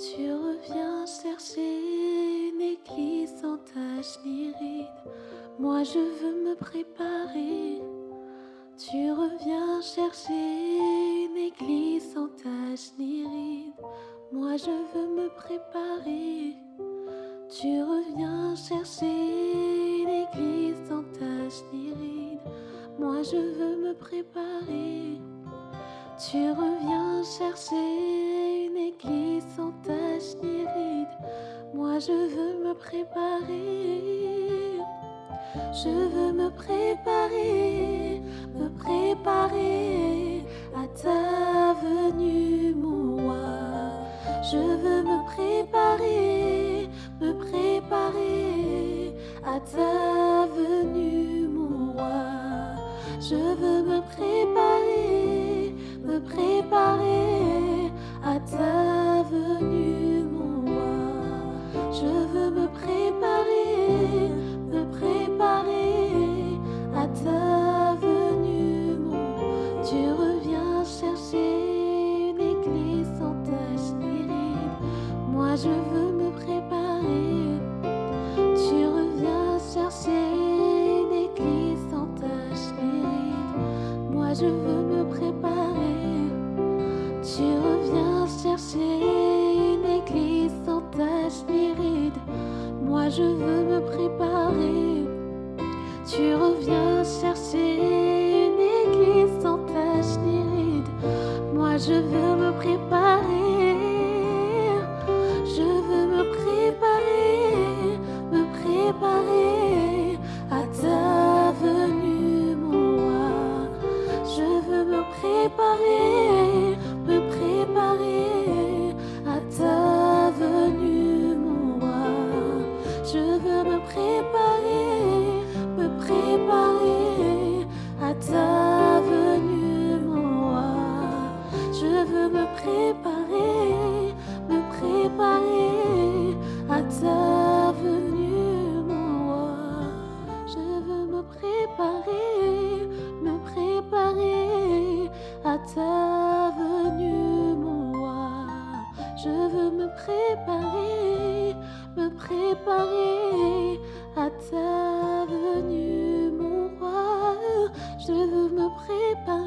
Tu reviens chercher une église sans tache ni ride. Moi je veux me préparer. Tu reviens chercher une église sans tache ni ride. Moi je veux me préparer. Tu reviens chercher une église sans tache ni ride. Moi je veux me préparer. Tu reviens chercher église sans tache ni ride. Moi je veux me préparer. Je veux me préparer, me préparer à ta venue, mon roi. Je veux me préparer, me préparer à ta venue, mon roi. Je veux me préparer, je veux me préparer. Tu reviens chercher une église sans tache ni ride. Moi je veux me préparer. Tu reviens préparer, me préparer à ta venue, mon roi. Je veux me préparer, me préparer à ta venue, mon roi. Je veux me préparer, me préparer, me préparer à ta venue, mon roi. Je veux me préparer.